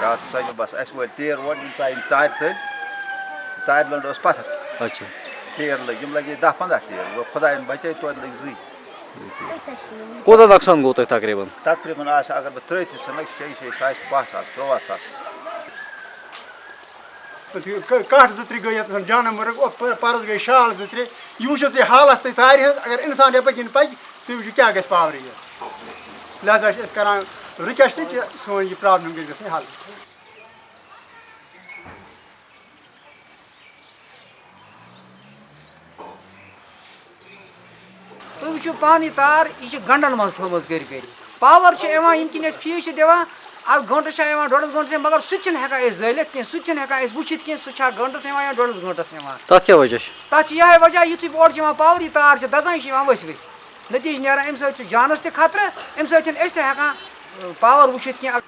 رات سجو بس اس ول تیر وڑ یم ژایم تار تھل تار لنڈ اس پتھر اچھا تیر لگ یم لگے دہ پندہ تیر وہ خدائن بچے توتہِ لگۍ زٕے کوتاہ نۄقصان گوٚو تۄہہِ تقریٖباً تقریٖباً آسہِ اگر بہٕ ترٛٲیِتھ تہِ ژھٕنکھ شیٚیہِ شیٚیہِ سُہ آسہِ باہ ساس تُرٛواہ ساس کٹھ زٕ ترٛےٚ گٔے ییٚتَس جانمرگ پَرُس گٔے شال زٕ ترٛےٚ یہِ وٕچھِو تُہۍ حالت تُہۍ تارِ ہٕنٛز اگر اِنسان یَپٲرۍ کِنۍ پَکہِ تُہۍ وٕچھِو کیٛاہ گژھِ پاورٕ یہِ لہذا چھِ أسۍ کَران رِکوٮ۪سٹ کہِ سٲنۍ یہِ پرٛابلِم گژھِ گژھٕنۍ حل تُہۍ وٕچھِو پانہٕ یہِ تار یہِ چھِ گنٛڈن منٛز تھٲومٕژ گٔرِ گٔرِ پاور چھِ یِوان ییٚمہِ کِنۍ أسۍ فیٖس چھِ دِوان اَتھ گٲنٛٹَس چھِ یِوان ڈۄڈَس گٲنٛٹَس مگر سُہ تہِ چھِنہٕ ہٮ۪کان أسۍ زٲلِتھ کینٛہہ سُہ تہِ چھِنہٕ ہٮ۪کان أسۍ وٕچھِتھ کینٛہہ سُہ چھا گٲنٛٹَس یِوان یا ڈۄڈَس گٲنٛٹَس یِوان تَتھ کیٛاہ وجہ چھُ تَتھ چھِ یِہوٚے وجہ یُتھُے اورٕ چھِ یِوان پاور یہِ تار چھِ دَزان یہِ چھِ یِوان ؤسۍ ؤسۍ نٔتیٖجہٕ نیران اَمہِ سۭتۍ چھُ جانَس تہِ خطرٕ اَمہِ سۭتۍ چھِنہٕ أسۍ تہِ ہٮ۪کان پاوَر وٕچھِتھ کینٛہہ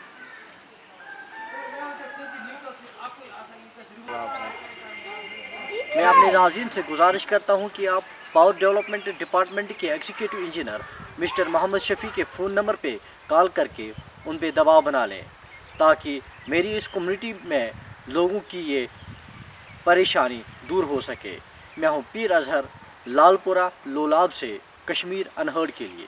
میں اپنے ناظرین سے گزارش کرتا ہوں کہ آپ پاور ڈیولپمنٹ ڈپارٹمنٹ کے executive engineer mister Mohammad Shafi کے فون نمبر پہ کال کر کے ان پہ دباؤ بنا لیں، تاکہ میری اس کمیونٹی میں لوگوں کی یہ پریشانی دور ہو سکے۔ میں ہوں پیر اظہر لال پورہ لولاب سے کشمیر انہرڈ کے لیے۔